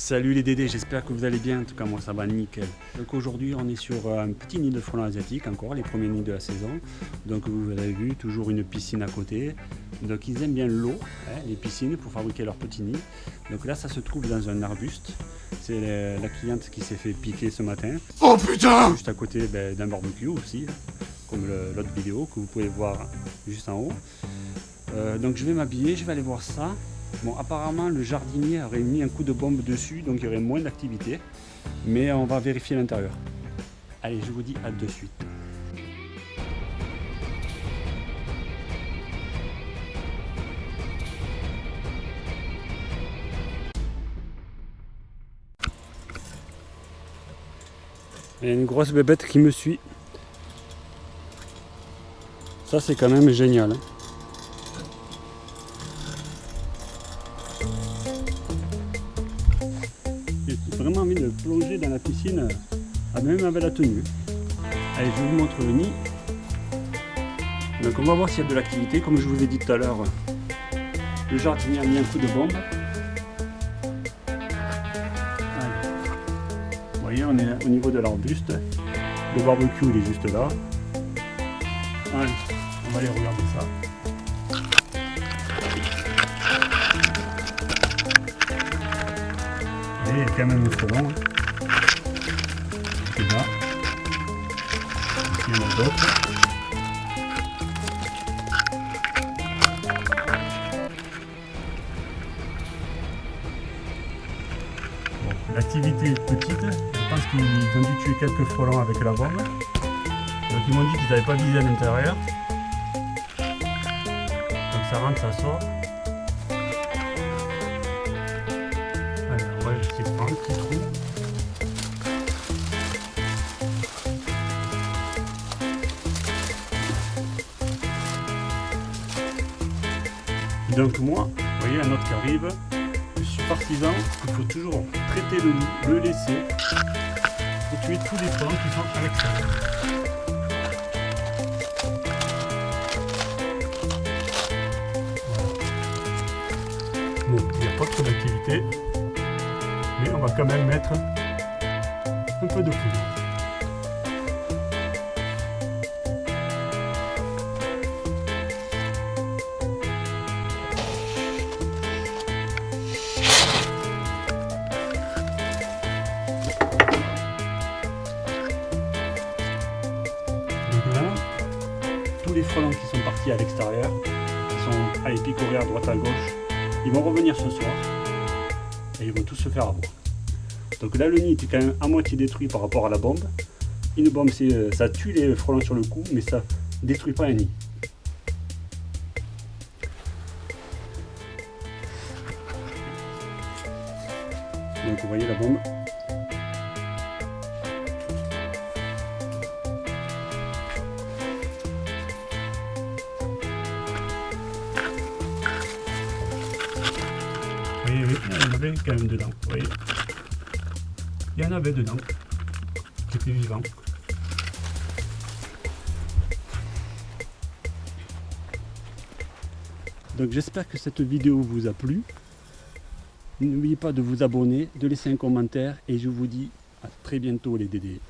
Salut les Dédés, j'espère que vous allez bien, en tout cas moi ça va nickel. Donc aujourd'hui on est sur euh, un petit nid de frelons asiatiques encore, les premiers nids de la saison. Donc vous avez vu, toujours une piscine à côté. Donc ils aiment bien l'eau, hein, les piscines, pour fabriquer leur petits nids. Donc là ça se trouve dans un arbuste. C'est la cliente qui s'est fait piquer ce matin. Oh putain Juste à côté ben, d'un barbecue aussi, comme l'autre vidéo que vous pouvez voir juste en haut. Euh, donc je vais m'habiller, je vais aller voir ça. Bon, apparemment, le jardinier aurait mis un coup de bombe dessus, donc il y aurait moins d'activité. Mais on va vérifier l'intérieur. Allez, je vous dis à de suite. Il y a une grosse bébête qui me suit. Ça, c'est quand même génial. Hein. Vraiment envie de plonger dans la piscine, euh, même avec la tenue. Allez, je vous montre le nid. Donc on va voir s'il y a de l'activité. Comme je vous ai dit tout à l'heure, le jardinier a mis un coup de bombe. Vous voyez, on est au niveau de l'arbuste. Le barbecue, il est juste là. Allez, on va aller regarder ça. Quand même un frelon. D'autres. L'activité est petite, je pense qu'ils ont dû tuer quelques frelons avec la bombe. Donc ils m'ont dit qu'ils n'avaient pas visé à l'intérieur. Donc ça rentre, ça sort. Donc moi, vous voyez un autre qui arrive, je suis partisan, il faut toujours traiter le nid, le laisser, pour tuer tous les frelons qui sont à l'extérieur. Bon, il n'y a pas trop d'activité, mais on va quand même mettre un peu de poudre. Tous les frelons qui sont partis à l'extérieur, qui sont allés picorer à droite à gauche, ils vont revenir ce soir et ils vont tous se faire avoir. Donc là, le nid est quand même à moitié détruit par rapport à la bombe. Une bombe, euh, ça tue les frelons sur le coup, mais ça détruit pas un nid. Donc vous voyez la bombe, il y en avait quand même dedans, vous voyez. Il y en avait dedans, qui étaient vivants. Donc j'espère que cette vidéo vous a plu. N'oubliez pas de vous abonner, de laisser un commentaire et je vous dis à très bientôt les Dédés.